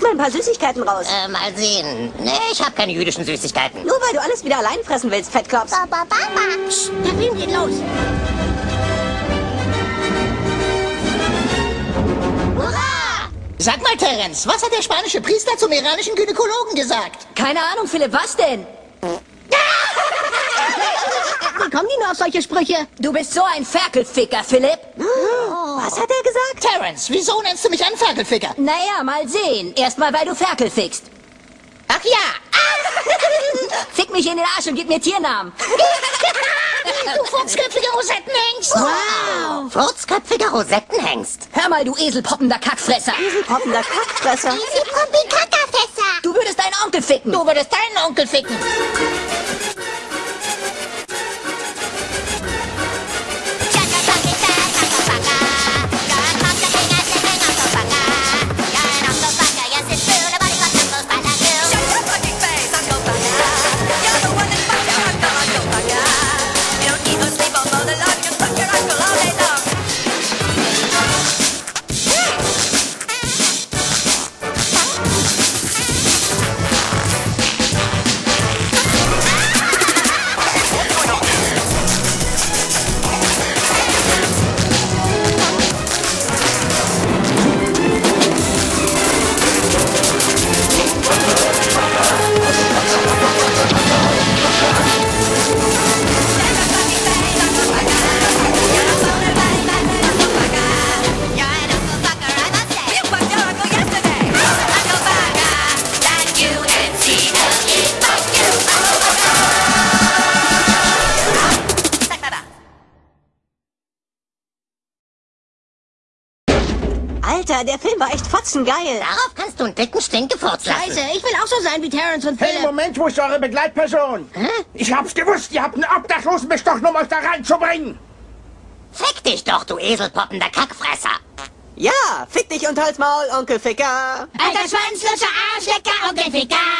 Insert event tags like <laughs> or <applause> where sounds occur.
Such mal ein paar Süßigkeiten raus. Äh, mal sehen. Nee, ich habe keine jüdischen Süßigkeiten. Nur weil du alles wieder allein fressen willst, ba, ba, ba. Psst, der Film geht los. Hurra! Sag mal, Terence, was hat der spanische Priester zum iranischen Gynäkologen gesagt? Keine Ahnung, Philipp, was denn? Kommen die nur auf solche Sprüche? Du bist so ein Ferkelficker, Philipp. Was hat er gesagt? Terence, wieso nennst du mich einen Ferkelficker? Naja, mal sehen. Erstmal, weil du Ferkel fickst. Ach ja, <laughs> Fick mich in den Arsch und gib mir Tiernamen. <laughs> du fuchsköpfiger Rosettenhengst. Wow. Furzköpfiger Rosettenhengst. Hör mal, du eselpoppender Kackfresser. Hoppender Kackfresser. Sie Pumpi Kackerfässer. Du würdest deinen Onkel ficken. Du würdest deinen Onkel ficken. Alter, der Film war echt fotzengeil. Darauf kannst du einen dicken Stinkefurz lassen. Scheiße, ich will auch so sein wie Terrence und Hey, Philipp. Moment, wo ist eure Begleitperson? Ich hab's gewusst, ihr habt einen Obdachlosen bestochen, um euch da reinzubringen. Fick dich doch, du eselpoppender Kackfresser. Ja, fick dich und halt's Maul, Onkel Ficker. Alter Schwanzlutscher, Arschlecker, Onkel Ficker.